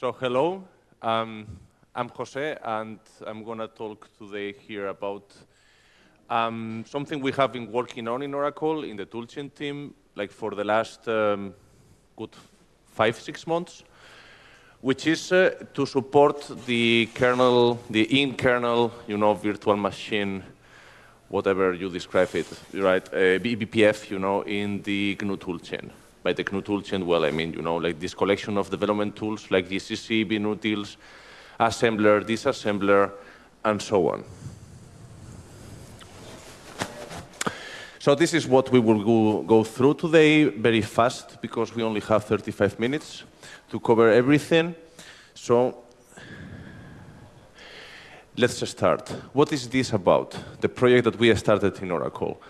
So hello, um, I'm Jose, and I'm going to talk today here about um, something we have been working on in Oracle in the toolchain team, like for the last um, good five, six months, which is uh, to support the kernel, the in-kernel, you know, virtual machine, whatever you describe it, right, uh, eBPF, you know, in the GNU toolchain by the GNU toolchain, well, I mean, you know, like this collection of development tools like GCC, binutils, assembler, disassembler, and so on. So this is what we will go, go through today very fast because we only have 35 minutes to cover everything. So let's start. What is this about? The project that we started in Oracle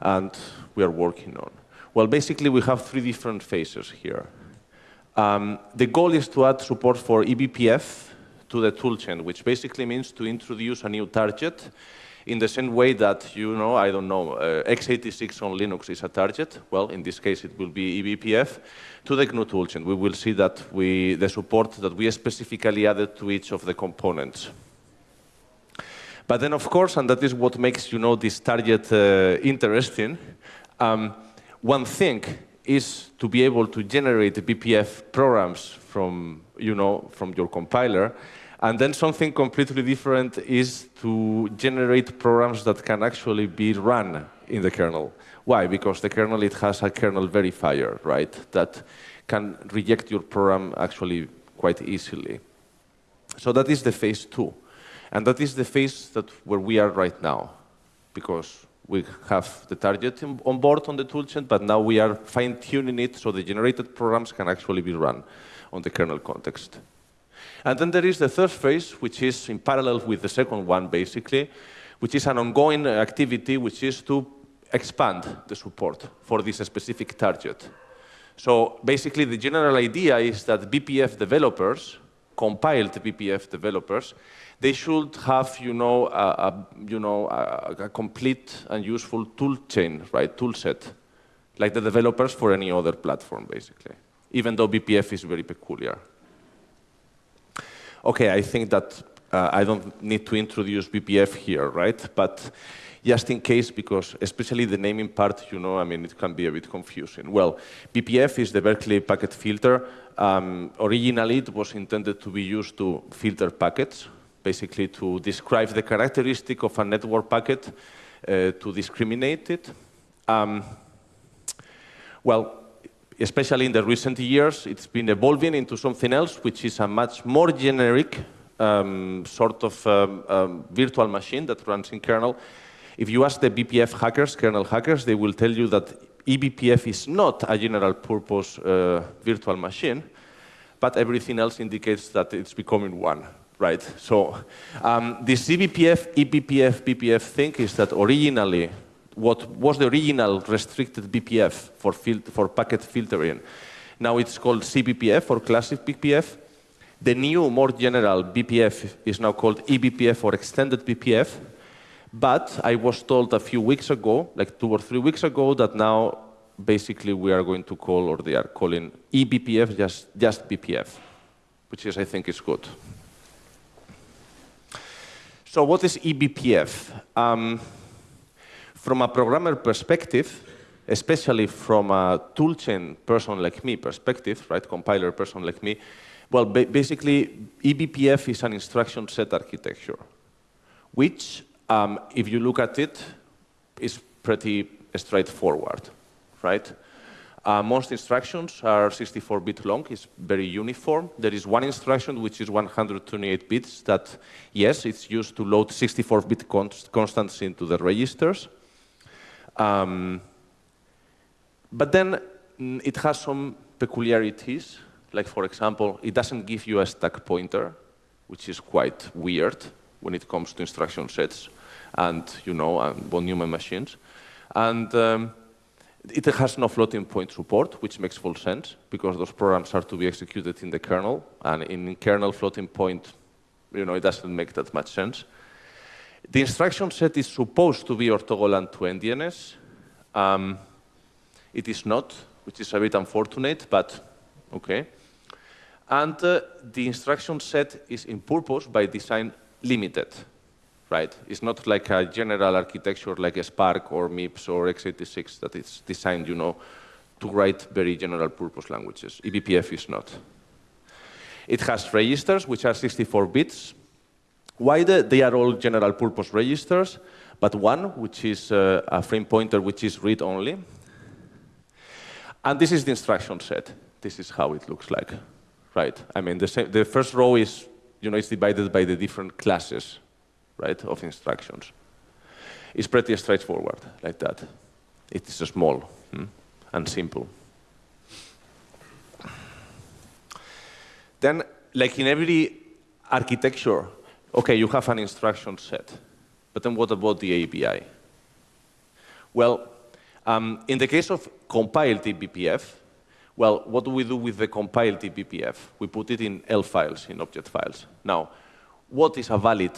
and we are working on. Well, basically, we have three different phases here. Um, the goal is to add support for eBPF to the toolchain, which basically means to introduce a new target in the same way that, you know, I don't know, uh, x86 on Linux is a target. Well, in this case, it will be eBPF to the GNU toolchain. We will see that we, the support that we specifically added to each of the components. But then, of course, and that is what makes, you know, this target uh, interesting, um, one thing is to be able to generate BPF programs from, you know, from your compiler, and then something completely different is to generate programs that can actually be run in the kernel. Why? Because the kernel, it has a kernel verifier, right, that can reject your program actually quite easily. So that is the phase two. And that is the phase that where we are right now, because we have the target on board on the toolchain, but now we are fine-tuning it so the generated programs can actually be run on the kernel context. And then there is the third phase, which is in parallel with the second one, basically, which is an ongoing activity, which is to expand the support for this specific target. So basically, the general idea is that BPF developers, compiled BPF developers, they should have, you know, a, a you know, a, a, complete and useful tool chain, right, tool set, like the developers for any other platform, basically, even though BPF is very peculiar. Okay, I think that uh, I don't need to introduce BPF here, right? But just in case, because especially the naming part, you know, I mean, it can be a bit confusing. Well, BPF is the Berkeley packet filter. Um, originally, it was intended to be used to filter packets, basically to describe the characteristic of a network packet uh, to discriminate it. Um, well, especially in the recent years, it's been evolving into something else, which is a much more generic um, sort of um, um, virtual machine that runs in kernel. If you ask the BPF hackers, kernel hackers, they will tell you that eBPF is not a general purpose uh, virtual machine, but everything else indicates that it's becoming one right? So um, this eBPF, eBPF, BPF thing is that originally, what was the original restricted BPF for, for packet filtering? Now it's called CBPF or classic BPF. The new, more general BPF is now called eBPF or extended BPF. But I was told a few weeks ago, like two or three weeks ago, that now basically we are going to call, or they are calling eBPF just, just BPF, which is, I think, is good. So what is eBPF? Um, from a programmer perspective, especially from a toolchain person like me perspective, right, compiler person like me, well, ba basically, eBPF is an instruction set architecture, which, um, if you look at it, it, is pretty straightforward, right? Uh, most instructions are 64-bit long, it's very uniform. There is one instruction which is 128 bits that, yes, it's used to load 64-bit const constants into the registers. Um, but then mm, it has some peculiarities, like for example, it doesn't give you a stack pointer, which is quite weird when it comes to instruction sets and, you know, and von machines. And um, it has no floating point support, which makes full sense, because those programs are to be executed in the kernel, and in kernel floating point, you know, it doesn't make that much sense. The instruction set is supposed to be orthogonal to endianness. Um, it is not, which is a bit unfortunate, but okay. And uh, the instruction set is in purpose by design limited, right? It's not like a general architecture like a SPARC or MIPS or x86 that is designed, you know, to write very general purpose languages. eBPF is not. It has registers, which are 64 bits. Why the, they are all general purpose registers, but one, which is uh, a frame pointer, which is read-only. And this is the instruction set. This is how it looks like, right? I mean, the, the first row is, you know, it's divided by the different classes, right, of instructions. It's pretty straightforward, like that. It is small hmm, and simple. Then, like in every architecture, okay, you have an instruction set, but then what about the ABI? Well, um, in the case of compiled eBPF, well, what do we do with the compiled eBPF? We put it in ELF files, in object files. Now, what is a valid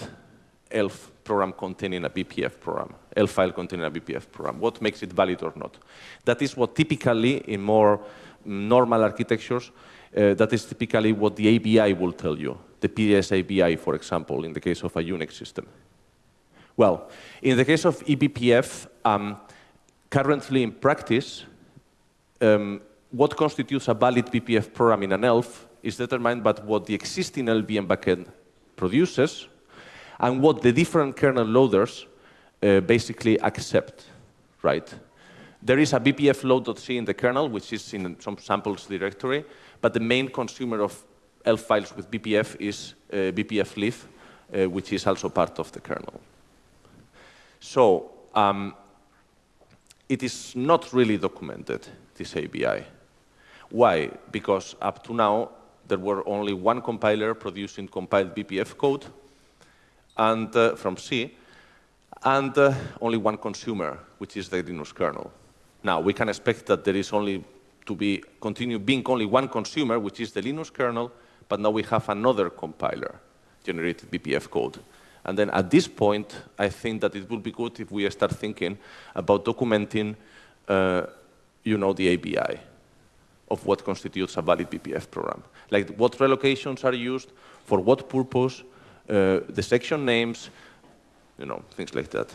ELF program containing a BPF program, ELF file containing a BPF program? What makes it valid or not? That is what typically in more normal architectures uh, that is typically what the ABI will tell you, the PDS ABI, for example, in the case of a Unix system. Well, in the case of eBPF, um, currently in practice, um, what constitutes a valid BPF program in an ELF is determined by what the existing LLVM backend produces and what the different kernel loaders uh, basically accept, right? There is a BPF load.c in the kernel, which is in some samples directory, but the main consumer of ELF files with BPF is uh, BPF uh, which is also part of the kernel. So um, it is not really documented, this ABI. Why? Because up to now, there were only one compiler producing compiled BPF code and uh, from C, and uh, only one consumer, which is the Linux kernel. Now, we can expect that there is only to be continue being only one consumer, which is the Linux kernel, but now we have another compiler, generated BPF code. And then at this point, I think that it would be good if we start thinking about documenting, uh, you know, the ABI of what constitutes a valid BPF program. Like what relocations are used, for what purpose, uh, the section names, you know, things like that.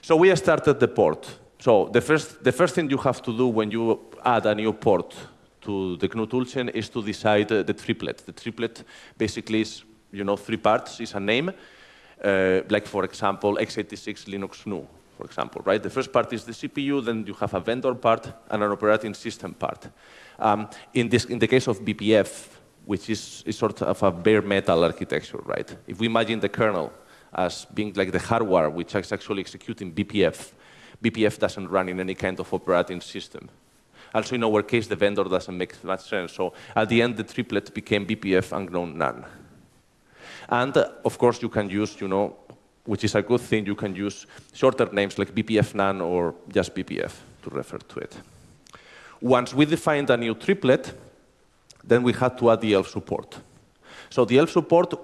So we started the port. So the first, the first thing you have to do when you add a new port to the GNU toolchain is to decide uh, the triplet. The triplet basically is, you know, three parts. is a name, uh, like for example, x86 Linux GNU, for example, right? The first part is the CPU, then you have a vendor part and an operating system part. Um, in, this, in the case of BPF, which is, is sort of a bare metal architecture, right? If we imagine the kernel as being like the hardware which is actually executing BPF. BPF doesn't run in any kind of operating system. Also, in our case, the vendor doesn't make much sense. So at the end, the triplet became BPF unknown none. And uh, of course, you can use, you know, which is a good thing, you can use shorter names like BPF none or just BPF to refer to it. Once we defined a new triplet, then we had to add the ELF support. So the ELF support,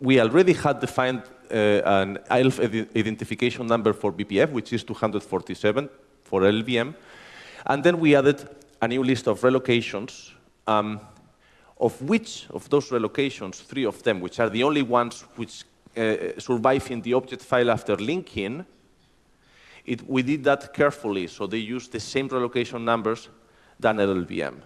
we already had defined uh, an ELF identification number for BPF, which is 247 for LVM. And then we added a new list of relocations, um, of which, of those relocations, three of them, which are the only ones which uh, survive in the object file after linking, it, we did that carefully, so they use the same relocation numbers than LLVM.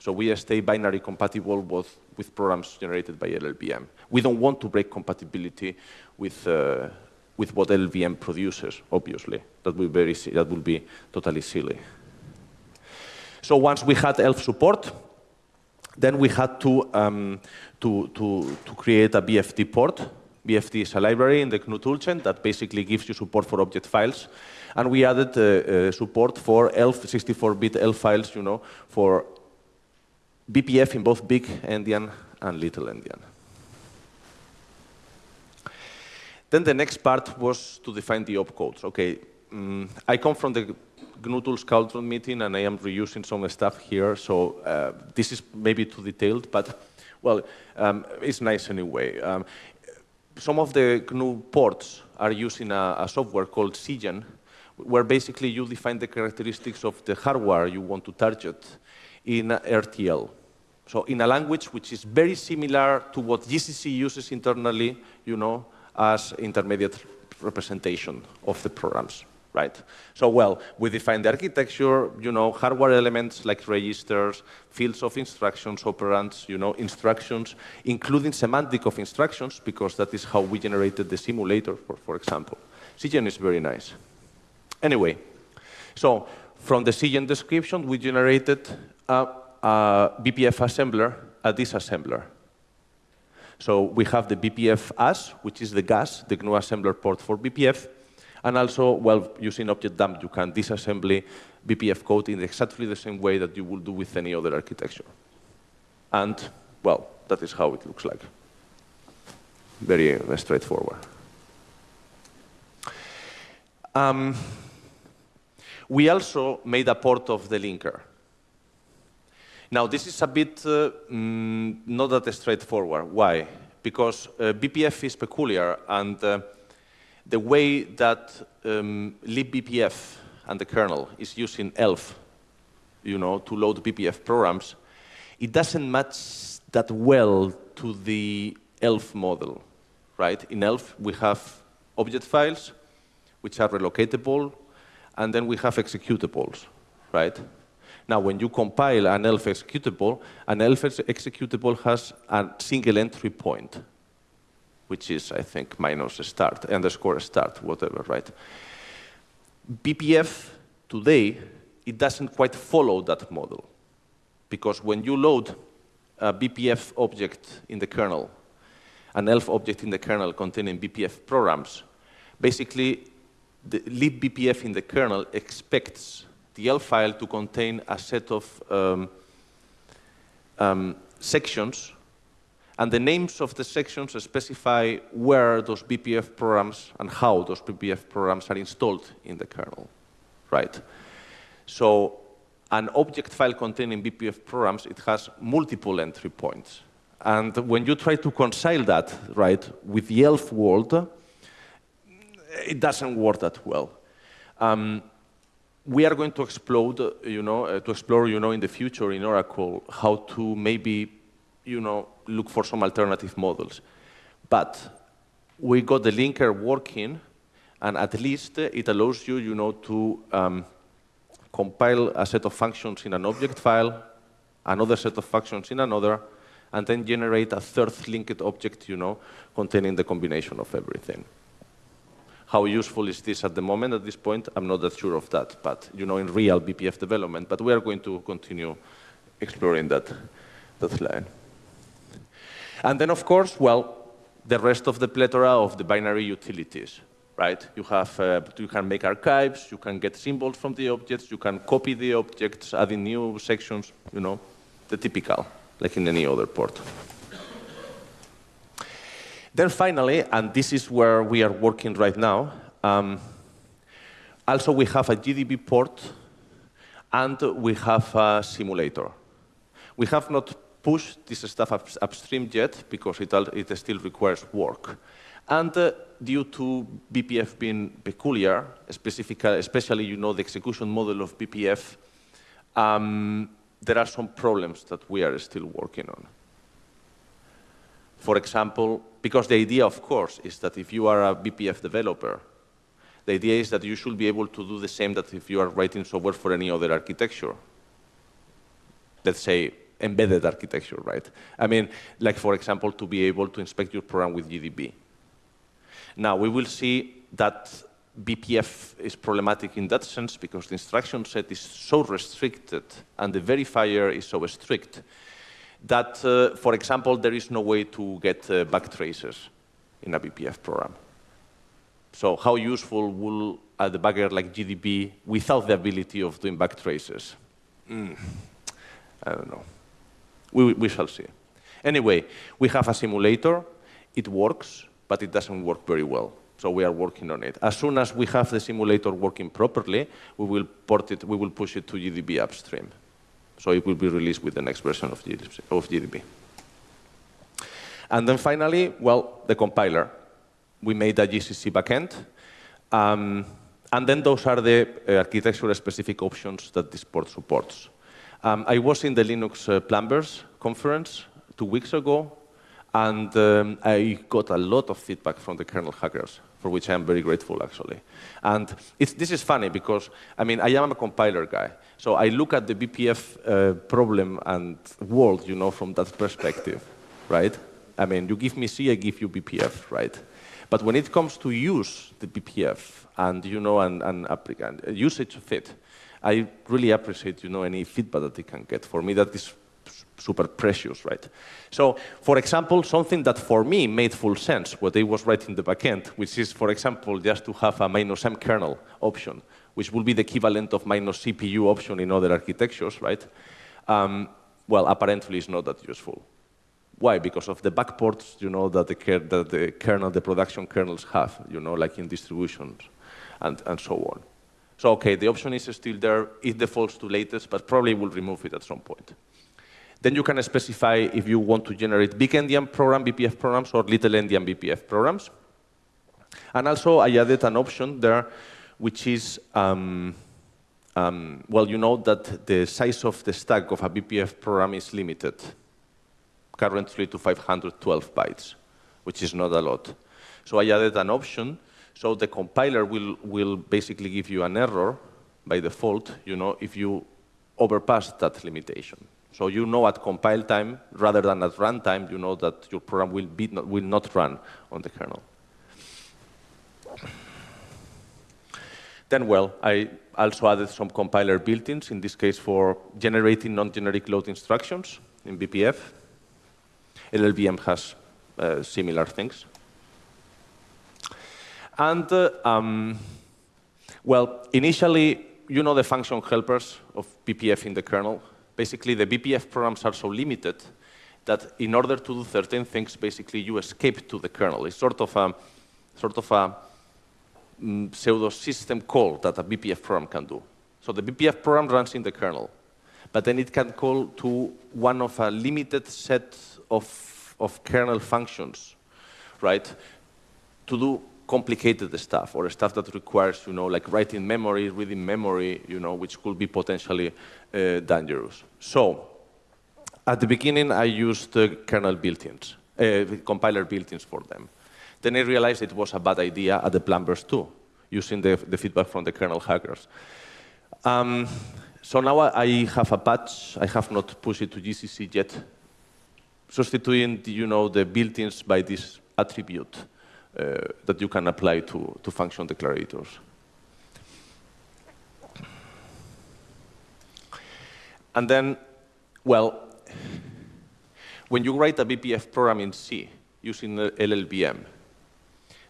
So we stay binary compatible with, with programs generated by LLVM. We don't want to break compatibility with, uh, with what LLVM produces, obviously. That will, very, that will be totally silly. So once we had ELF support, then we had to, um, to, to, to create a BFD port. BFD is a library in the GNU toolchain that basically gives you support for object files. And we added uh, uh, support for ELF, 64-bit ELF files, you know, for BPF in both big endian and little endian. Then the next part was to define the opcodes. Okay, um, I come from the GNU Tools meeting and I am reusing some stuff here, so uh, this is maybe too detailed, but well, um, it's nice anyway. Um, some of the GNU ports are using a, a software called CGen, where basically you define the characteristics of the hardware you want to target in RTL. So in a language which is very similar to what GCC uses internally, you know, as intermediate representation of the programs, right? So, well, we define the architecture, you know, hardware elements like registers, fields of instructions, operands, you know, instructions, including semantic of instructions, because that is how we generated the simulator, for, for example. CGen is very nice. Anyway, so from the CGen description, we generated a BPF assembler, a disassembler. So we have the BPF as, which is the GAS, the GNU assembler port for BPF, and also, well, using objdump, you can disassembly BPF code in exactly the same way that you would do with any other architecture. And, well, that is how it looks like. Very uh, straightforward. Um, we also made a port of the linker. Now, this is a bit uh, mm, not that straightforward. Why? Because uh, BPF is peculiar, and uh, the way that um, libbpf and the kernel is using ELF, you know, to load BPF programs, it doesn't match that well to the ELF model, right? In ELF, we have object files, which are relocatable, and then we have executables, right? Now, when you compile an ELF executable, an ELF executable has a single entry point, which is, I think, minus start, underscore start, whatever, right? BPF today, it doesn't quite follow that model. Because when you load a BPF object in the kernel, an ELF object in the kernel containing BPF programs, basically the libbpf in the kernel expects ELF file to contain a set of um, um, sections, and the names of the sections specify where those BPF programs and how those BPF programs are installed in the kernel, right? So an object file containing BPF programs, it has multiple entry points. And when you try to reconcile that, right, with the ELF world, it doesn't work that well. Um, we are going to explode, you know, uh, to explore, you know, in the future in Oracle how to maybe, you know, look for some alternative models. But we got the linker working, and at least it allows you, you know, to um, compile a set of functions in an object file, another set of functions in another, and then generate a third linked object, you know, containing the combination of everything. How useful is this at the moment at this point? I'm not that sure of that, but you know, in real BPF development, but we are going to continue exploring that, that line. And then, of course, well, the rest of the plethora of the binary utilities, right? You, have, uh, you can make archives, you can get symbols from the objects, you can copy the objects, adding new sections, you know, the typical, like in any other port. Then finally, and this is where we are working right now, um, also we have a GDB port and we have a simulator. We have not pushed this stuff up, upstream yet because it, it still requires work. And uh, due to BPF being peculiar, especially you know the execution model of BPF, um, there are some problems that we are still working on. For example, because the idea, of course, is that if you are a BPF developer, the idea is that you should be able to do the same that if you are writing software for any other architecture. Let's say embedded architecture, right? I mean, like for example, to be able to inspect your program with GDB. Now, we will see that BPF is problematic in that sense because the instruction set is so restricted and the verifier is so strict that, uh, for example, there is no way to get uh, back traces in a BPF program. So how useful will a debugger like GDB without the ability of doing back traces? Mm, I don't know. We, we shall see. Anyway, we have a simulator. It works, but it doesn't work very well. So we are working on it. As soon as we have the simulator working properly, we will port it, we will push it to GDB upstream. So it will be released with the next version of GDB. And then finally, well, the compiler. We made a GCC backend. Um, and then those are the uh, architecture-specific options that this port supports. Um, I was in the Linux uh, Plumbers conference two weeks ago, and um, I got a lot of feedback from the kernel hackers, for which I am very grateful, actually. And this is funny because, I mean, I am a compiler guy. So I look at the BPF uh, problem and world, you know, from that perspective, right? I mean, you give me C, I give you BPF, right? But when it comes to use the BPF and, you know, and, and, and usage of it, I really appreciate, you know, any feedback that they can get. For me, that is super precious, right? So, for example, something that for me made full sense, what they was writing the backend, which is, for example, just to have a minus M kernel option, which will be the equivalent of minus CPU option in other architectures, right? Um, well, apparently it's not that useful. Why? Because of the backports, you know, that the, that the kernel, the production kernels have, you know, like in distributions and, and so on. So, okay, the option is still there. It defaults to latest, but probably will remove it at some point. Then you can specify if you want to generate big endian program, BPF programs, or little endian BPF programs. And also, I added an option there, which is, um, um, well, you know that the size of the stack of a BPF program is limited, currently to 512 bytes, which is not a lot. So I added an option, so the compiler will, will basically give you an error by default, you know, if you overpass that limitation. So you know at compile time, rather than at runtime, you know that your program will, be not, will not run on the kernel. Then, well, I also added some compiler built-ins, in this case for generating non-generic load instructions in BPF. LLVM has uh, similar things. And, uh, um, well, initially, you know the function helpers of BPF in the kernel basically the BPF programs are so limited that in order to do certain things, basically you escape to the kernel. It's sort of a, sort of a mm, pseudo system call that a BPF program can do. So the BPF program runs in the kernel, but then it can call to one of a limited set of, of kernel functions, right, to do complicated stuff or stuff that requires, you know, like writing memory, reading memory, you know, which could be potentially uh, dangerous. So at the beginning, I used uh, kernel built-ins, uh, compiler built-ins for them. Then I realized it was a bad idea at the Plumbers too, using the, the feedback from the kernel hackers. Um, so now I have a patch. I have not pushed it to GCC yet, substituting, you know, the built-ins by this attribute uh, that you can apply to, to function declarators. And then, well, when you write a BPF program in C using LLVM,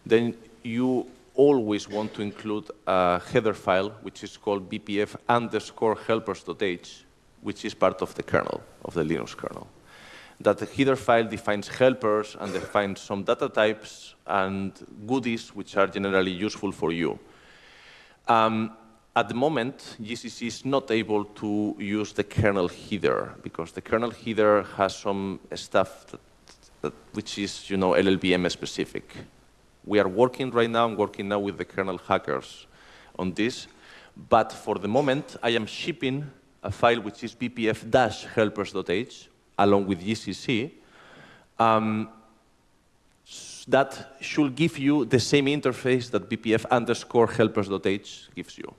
then you always want to include a header file which is called bpf underscore helpers.h, which is part of the kernel, of the Linux kernel that the header file defines helpers and defines some data types and goodies which are generally useful for you. Um, at the moment, GCC is not able to use the kernel header because the kernel header has some stuff that, that, which is, you know, LLVM specific. We are working right now, I'm working now with the kernel hackers on this, but for the moment, I am shipping a file which is bpf-helpers.h, along with GCC, um, that should give you the same interface that bpf underscore helpers.h gives you.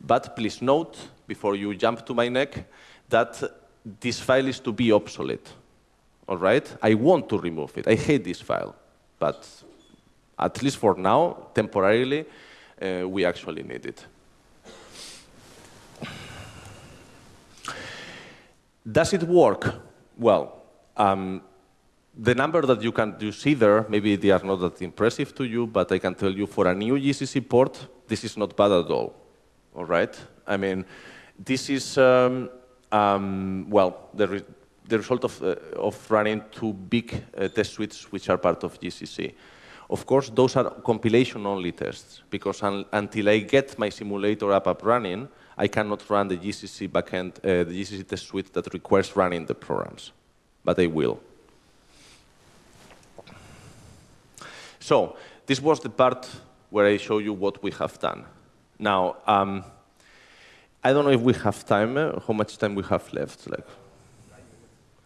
But please note, before you jump to my neck, that this file is to be obsolete. All right? I want to remove it. I hate this file. But at least for now, temporarily, uh, we actually need it. Does it work? Well, um, the number that you can you see there, maybe they are not that impressive to you, but I can tell you for a new GCC port, this is not bad at all. All right? I mean, this is, um, um, well, the, re the result of, uh, of running two big uh, test suites which are part of GCC. Of course, those are compilation-only tests, because un until I get my simulator app up running, I cannot run the GCC backend, uh, the GCC test suite that requires running the programs, but I will. So this was the part where I show you what we have done. Now, um, I don't know if we have time, uh, how much time we have left. Like,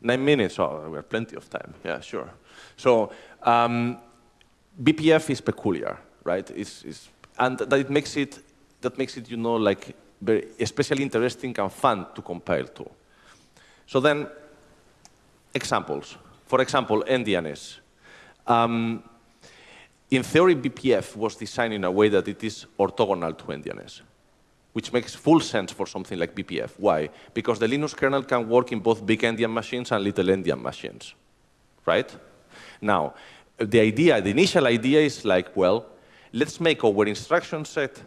Nine minutes? Oh, we have plenty of time. Yeah, sure. So um, BPF is peculiar, right? It's, it's, and that it makes it, that makes it, you know, like very, especially interesting and fun to compile to. So then, examples. For example, endianness. Um, in theory, BPF was designed in a way that it is orthogonal to endianness, which makes full sense for something like BPF. Why? Because the Linux kernel can work in both big endian machines and little endian machines, right? Now, the idea, the initial idea is like, well, let's make our instruction set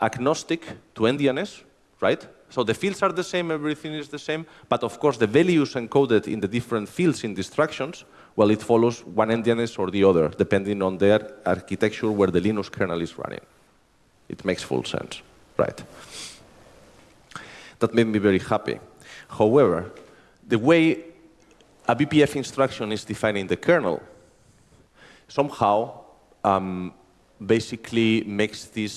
agnostic to endianness, right? So the fields are the same, everything is the same, but of course the values encoded in the different fields in the instructions, well, it follows one endianness or the other, depending on their architecture where the Linux kernel is running. It makes full sense, right? That made me very happy. However, the way a BPF instruction is defined in the kernel somehow um, basically makes this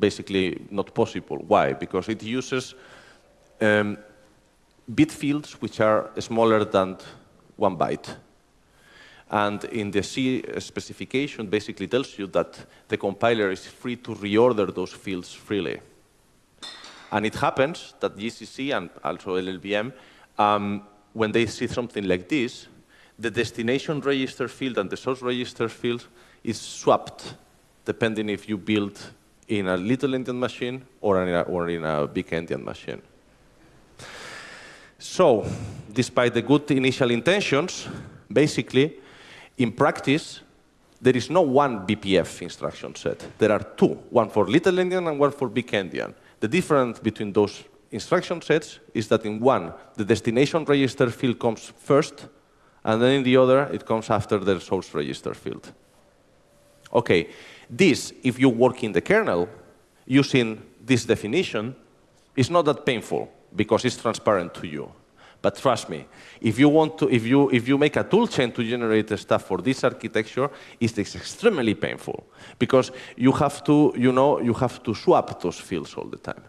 basically not possible. Why? Because it uses um, bit fields which are smaller than one byte. And in the C specification basically tells you that the compiler is free to reorder those fields freely. And it happens that GCC and also LLVM, um, when they see something like this, the destination register field and the source register field is swapped depending if you build in a little endian machine or in a, or in a big endian machine. So, despite the good initial intentions, basically, in practice, there is no one BPF instruction set. There are two, one for little endian and one for big endian. The difference between those instruction sets is that in one, the destination register field comes first, and then in the other, it comes after the source register field. Okay, this, if you work in the kernel, using this definition, is not that painful because it's transparent to you. But trust me, if you want to, if you if you make a toolchain to generate stuff for this architecture, it's extremely painful because you have to, you know, you have to swap those fields all the time.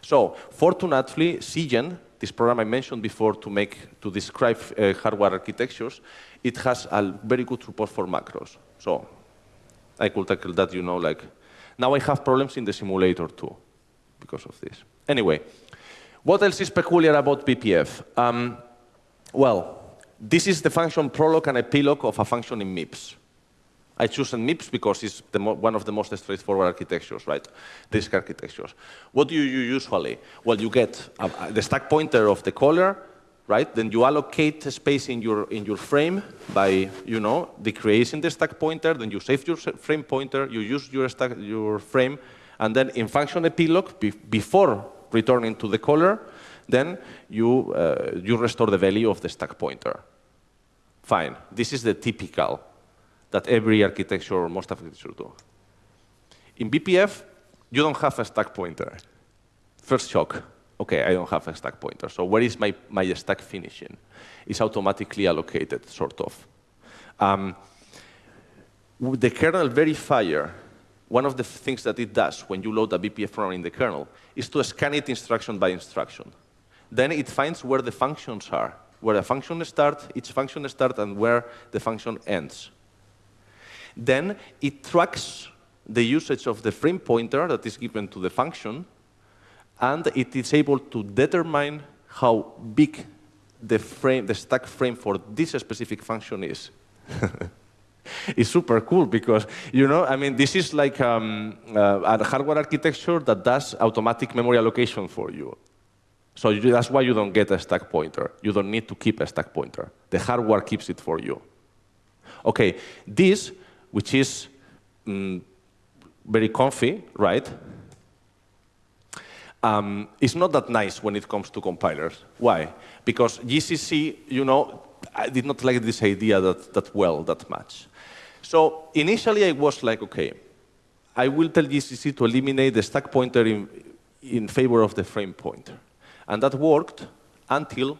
So fortunately, CGen this program I mentioned before to make to describe uh, hardware architectures, it has a very good support for macros. So I could tackle that, you know, like now I have problems in the simulator too because of this. Anyway, what else is peculiar about BPF? Um, well, this is the function prolog and epilog of a function in MIPS. I choose MIPS because it's one of the most straightforward architectures, right? RISC architectures. What do you usually? Well, you get the stack pointer of the caller, right? Then you allocate space in your in your frame by you know decreasing the stack pointer. Then you save your frame pointer. You use your stack your frame, and then in function epilog be, before returning to the caller, then you uh, you restore the value of the stack pointer. Fine. This is the typical that every architecture or most architectures do. In BPF, you don't have a stack pointer. First shock, okay, I don't have a stack pointer. So where is my, my stack finishing? It's automatically allocated, sort of. Um, the kernel verifier, one of the things that it does when you load a BPF program in the kernel is to scan it instruction by instruction. Then it finds where the functions are, where the function starts, each function starts, and where the function ends. Then it tracks the usage of the frame pointer that is given to the function, and it is able to determine how big the, frame, the stack frame for this specific function is. it's super cool because, you know, I mean, this is like um, uh, a hardware architecture that does automatic memory allocation for you. So you, that's why you don't get a stack pointer. You don't need to keep a stack pointer. The hardware keeps it for you. Okay, this which is mm, very comfy, right? Um, it's not that nice when it comes to compilers. Why? Because GCC, you know, I did not like this idea that, that well, that much. So initially I was like, okay, I will tell GCC to eliminate the stack pointer in, in favor of the frame pointer. And that worked until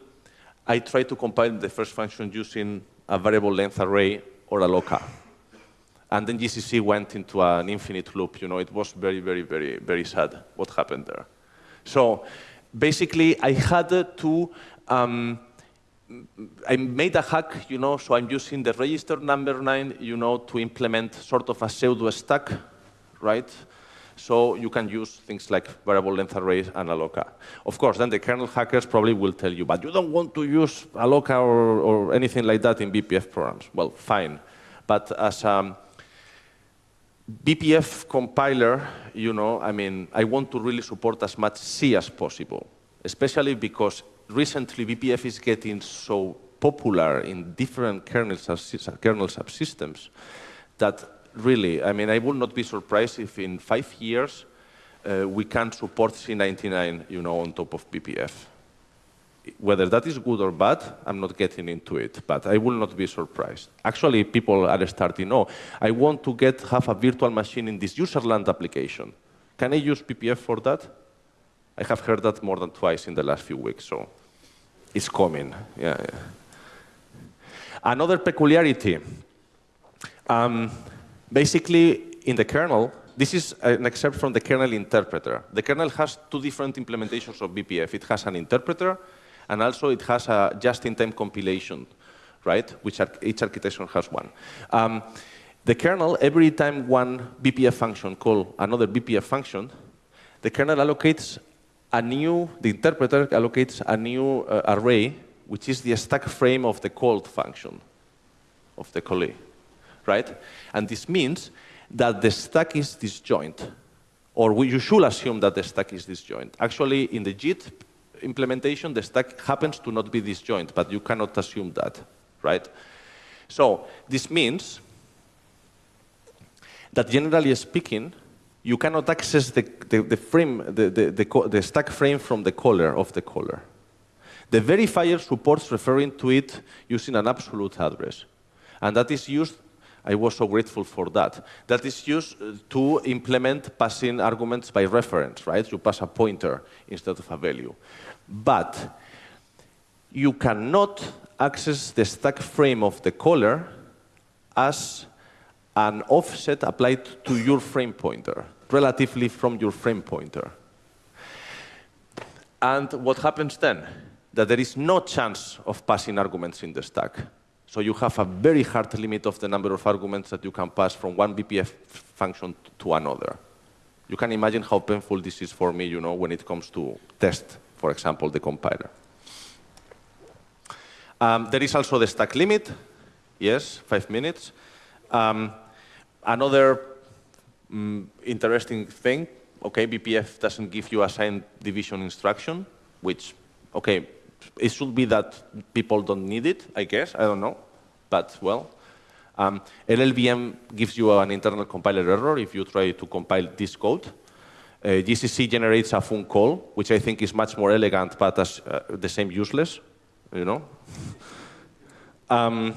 I tried to compile the first function using a variable length array or a local. And then GCC went into an infinite loop. You know, it was very, very, very, very sad what happened there. So basically, I had to um, I made a hack, you know, so I'm using the register number nine, you know, to implement sort of a pseudo stack, right? So you can use things like variable length arrays and alloca. Of course, then the kernel hackers probably will tell you, but you don't want to use alloca or, or anything like that in BPF programs. Well, fine. But as a BPF compiler, you know, I mean, I want to really support as much C as possible, especially because recently BPF is getting so popular in different kernel, kernel subsystems that really, I mean, I would not be surprised if in five years uh, we can support C99, you know, on top of BPF. Whether that is good or bad, I'm not getting into it, but I will not be surprised. Actually, people are starting, oh, I want to get have a virtual machine in this userland application. Can I use BPF for that? I have heard that more than twice in the last few weeks, so it's coming. Yeah, yeah. Another peculiarity. Um, basically, in the kernel, this is an excerpt from the kernel interpreter. The kernel has two different implementations of BPF. It has an interpreter, and also it has a just-in-time compilation, right? Which each architecture has one. Um, the kernel, every time one BPF function call another BPF function, the kernel allocates a new, the interpreter allocates a new uh, array, which is the stack frame of the called function, of the callee, right? And this means that the stack is disjoint, or we, you should assume that the stack is disjoint. Actually, in the JIT implementation, the stack happens to not be disjoint, but you cannot assume that, right? So this means that generally speaking, you cannot access the, the, the frame, the, the, the, stack frame from the caller of the caller. The verifier supports referring to it using an absolute address. And that is used, I was so grateful for that, that is used uh, to implement passing arguments by reference, right? You pass a pointer instead of a value. But you cannot access the stack frame of the caller as an offset applied to your frame pointer, relatively from your frame pointer. And what happens then? That there is no chance of passing arguments in the stack. So you have a very hard limit of the number of arguments that you can pass from one BPF function to another. You can imagine how painful this is for me, you know, when it comes to test, for example, the compiler. Um, there is also the stack limit. Yes, five minutes. Um, Another um, interesting thing, okay, BPF doesn't give you a signed division instruction, which, okay, it should be that people don't need it, I guess, I don't know, but well. Um, LLVM gives you an internal compiler error if you try to compile this code. Uh, GCC generates a fun call, which I think is much more elegant, but as uh, the same useless, you know. um,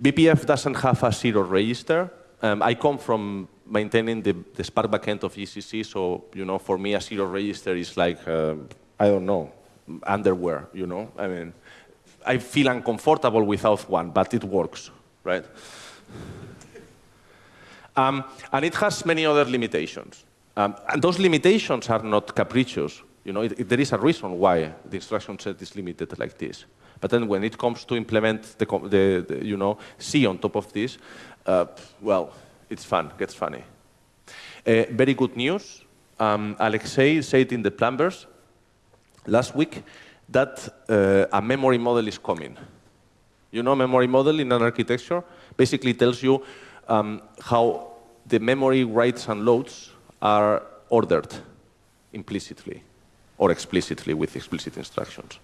BPF doesn't have a zero register, um, I come from maintaining the, the SPARC backend of GCC, so you know, for me, a zero register is like, uh, I don't know, underwear. You know, I mean, I feel uncomfortable without one, but it works, right? Um, and it has many other limitations. Um, and those limitations are not capricious. You know, it, it, there is a reason why the instruction set is limited like this. But then when it comes to implement the, the, the you know, C on top of this, uh, well, it's fun, gets funny. Uh, very good news. Um, Alexei said in the plumbers last week that uh, a memory model is coming. You know memory model in an architecture? Basically tells you um, how the memory writes and loads are ordered implicitly or explicitly with explicit instructions.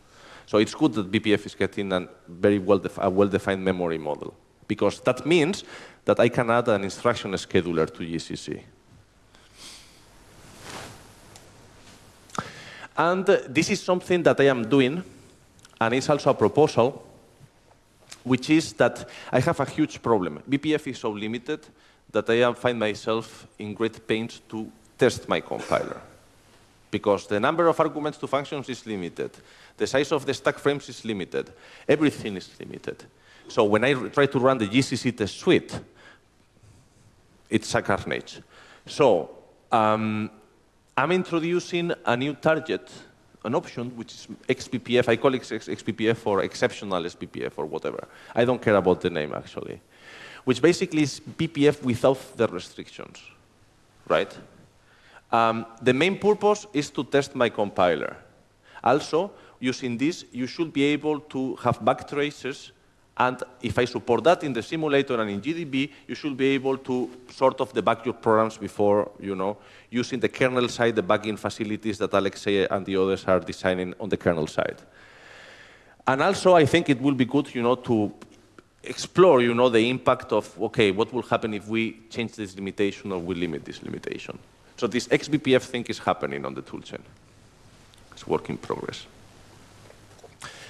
So it's good that BPF is getting a very well-defined well memory model because that means that I can add an instruction scheduler to GCC. And uh, this is something that I am doing, and it's also a proposal, which is that I have a huge problem. BPF is so limited that I find myself in great pains to test my compiler. Because the number of arguments to functions is limited. The size of the stack frames is limited. Everything is limited. So when I try to run the GCC test suite, it's a carnage. So um, I'm introducing a new target an option which is XBPF. I call it XBPF or exceptional SBPF or whatever. I don't care about the name actually. Which basically is BPF without the restrictions, right? Um, the main purpose is to test my compiler. Also, using this, you should be able to have backtraces and if I support that in the simulator and in GDB, you should be able to sort of debug your programs before, you know, using the kernel side the debugging facilities that Alexei and the others are designing on the kernel side. And also, I think it will be good, you know, to explore, you know, the impact of, okay, what will happen if we change this limitation or we limit this limitation. So this XBPF thing is happening on the toolchain. It's work in progress.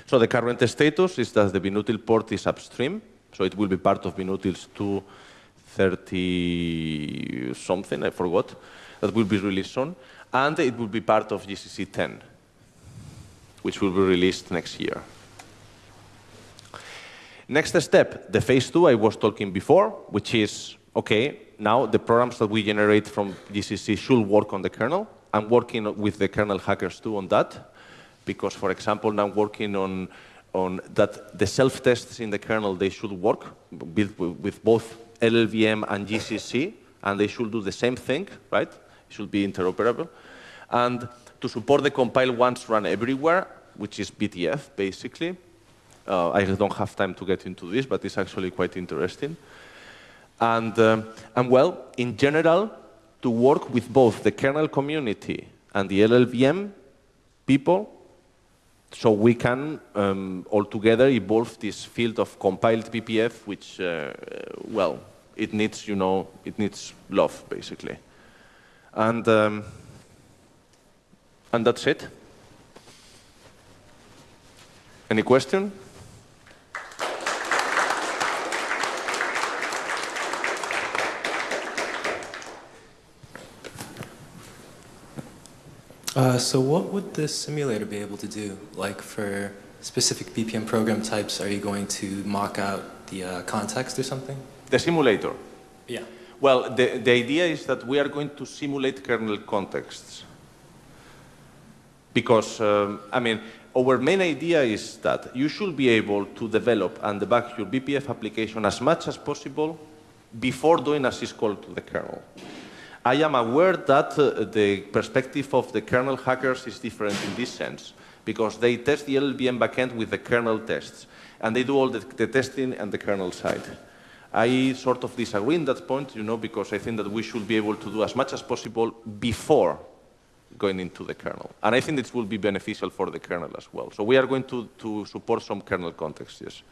So the current status is that the Binutil port is upstream, so it will be part of Binutils 230 something, I forgot, that will be released soon, and it will be part of GCC 10, which will be released next year. Next step, the phase two I was talking before, which is, okay, now the programs that we generate from GCC should work on the kernel. I'm working with the kernel hackers too on that because, for example, now I'm working on, on that the self-tests in the kernel, they should work with, with both LLVM and GCC, and they should do the same thing, right? It should be interoperable. And to support the compile once run everywhere, which is BTF, basically. Uh, I don't have time to get into this, but it's actually quite interesting. And, um, and well, in general, to work with both the kernel community and the LLVM people so we can um, altogether evolve this field of compiled BPF, which, uh, well, it needs, you know, it needs love, basically. And, um, and that's it. Any question? Uh, so what would this simulator be able to do? Like for specific BPF program types, are you going to mock out the uh, context or something? The simulator? Yeah. Well, the, the idea is that we are going to simulate kernel contexts. Because, um, I mean, our main idea is that you should be able to develop and debug your BPF application as much as possible before doing a syscall to the kernel. I am aware that uh, the perspective of the kernel hackers is different in this sense, because they test the LLVM backend with the kernel tests, and they do all the, the testing on the kernel side. I sort of disagree in that point, you know, because I think that we should be able to do as much as possible before going into the kernel. And I think this will be beneficial for the kernel as well. So we are going to, to support some kernel contexts, yes.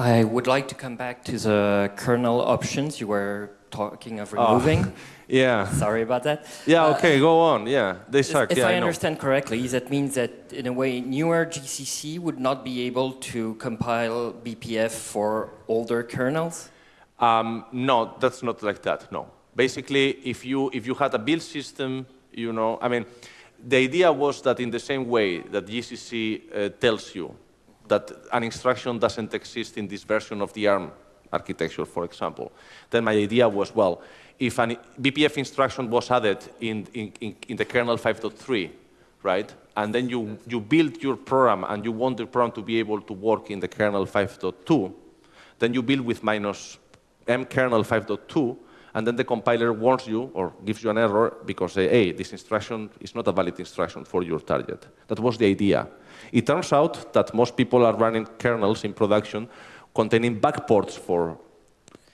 I would like to come back to the kernel options you were talking of removing. Oh, yeah. Sorry about that. Yeah, uh, okay, go on. Yeah, they suck. If yeah, I, I understand correctly, that means that in a way newer GCC would not be able to compile BPF for older kernels? Um, no, that's not like that, no. Basically, if you, if you had a build system, you know, I mean, the idea was that in the same way that GCC uh, tells you that an instruction doesn't exist in this version of the ARM architecture, for example. Then my idea was, well, if an BPF instruction was added in, in, in the kernel 5.3, right, and then you, you build your program and you want the program to be able to work in the kernel 5.2, then you build with minus m kernel 5.2, and then the compiler warns you or gives you an error because, hey, this instruction is not a valid instruction for your target. That was the idea. It turns out that most people are running kernels in production containing backports for,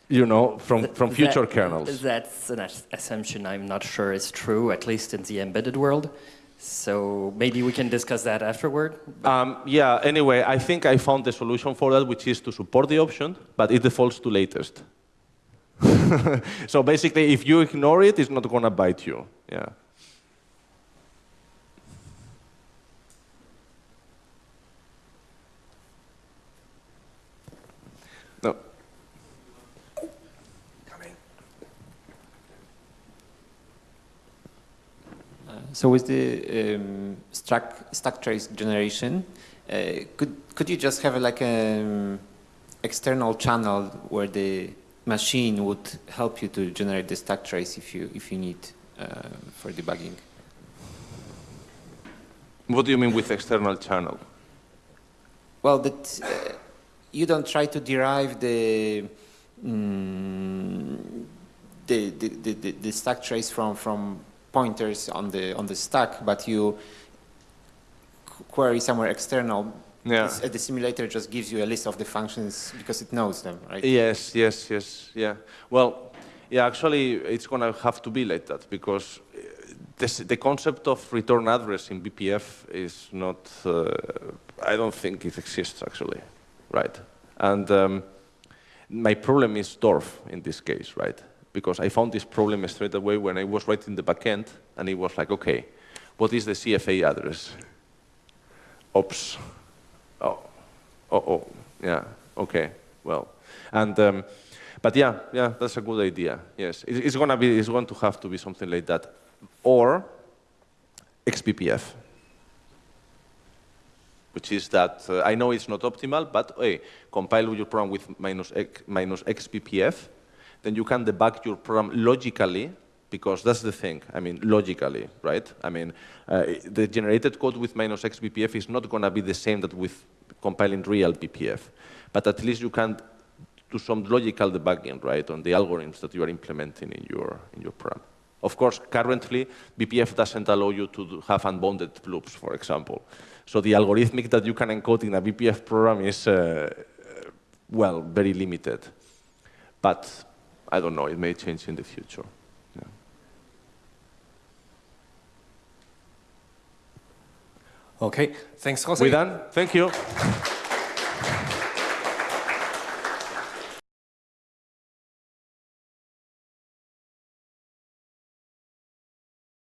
you know, from, from future that, kernels. That's an assumption I'm not sure is true, at least in the embedded world. So maybe we can discuss that afterward. Um, yeah, anyway, I think I found the solution for that, which is to support the option, but it defaults to latest. so basically, if you ignore it, it's not going to bite you. Yeah. So with the um, stack, stack trace generation, uh, could could you just have a, like an um, external channel where the machine would help you to generate the stack trace if you if you need uh, for debugging. What do you mean with external channel? Well, that uh, you don't try to derive the, mm, the, the, the, the, the stack trace from, from pointers on the, on the stack, but you query somewhere external. Yeah. The simulator just gives you a list of the functions because it knows them, right? Yes, yes, yes, yeah. Well, yeah, actually, it's going to have to be like that because uh, this, the concept of return address in BPF is not, uh, I don't think it exists actually, right? And um, my problem is DWARF in this case, right? Because I found this problem straight away when I was writing the backend and it was like, okay, what is the CFA address? Oops. Oh, oh, oh, yeah, okay, well. And, um, but yeah, yeah, that's a good idea, yes. It- It's gonna be, it's going to have to be something like that. Or XBPF, which is that, uh, I know it's not optimal, but hey, compile your program with minus, X, minus XBPF, then you can debug your program logically, because that's the thing, I mean, logically, right? I mean, uh, the generated code with minus XBPF is not gonna be the same that with compiling real BPF, but at least you can do some logical debugging, right, on the algorithms that you are implementing in your, in your program. Of course, currently, BPF doesn't allow you to have unbounded loops, for example. So the algorithmic that you can encode in a BPF program is, uh, well, very limited. But I don't know, it may change in the future. Yeah. Okay, thanks, Jose. We done? Thank you.